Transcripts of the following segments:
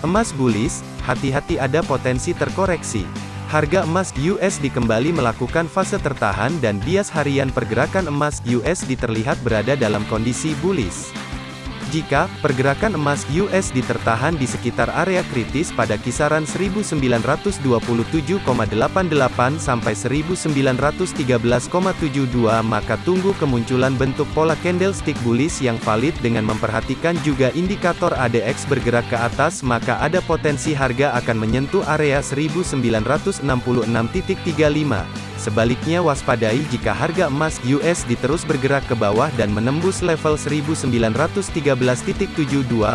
Emas bullish, hati-hati ada potensi terkoreksi. Harga emas USD kembali melakukan fase tertahan dan bias harian pergerakan emas USD terlihat berada dalam kondisi bullish. Jika pergerakan emas USD tertahan di sekitar area kritis pada kisaran 1927,88 sampai 1913,72 maka tunggu kemunculan bentuk pola candlestick bullish yang valid dengan memperhatikan juga indikator ADX bergerak ke atas maka ada potensi harga akan menyentuh area 1966.35. Sebaliknya waspadai jika harga emas USD terus bergerak ke bawah dan menembus level 1913.72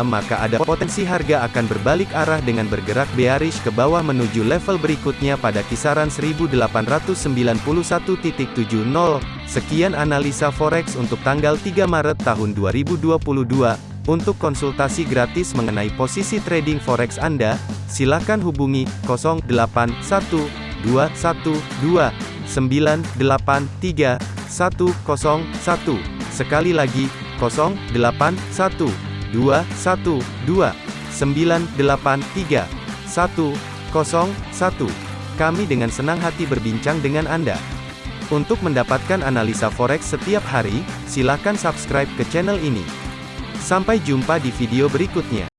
maka ada potensi harga akan berbalik arah dengan bergerak bearish ke bawah menuju level berikutnya pada kisaran 1891.70. Sekian analisa forex untuk tanggal 3 Maret tahun 2022. Untuk konsultasi gratis mengenai posisi trading forex Anda, silakan hubungi 081212 983 101. Sekali lagi, 081 212 983 101. Kami dengan senang hati berbincang dengan Anda. Untuk mendapatkan analisa forex setiap hari, silakan subscribe ke channel ini. Sampai jumpa di video berikutnya.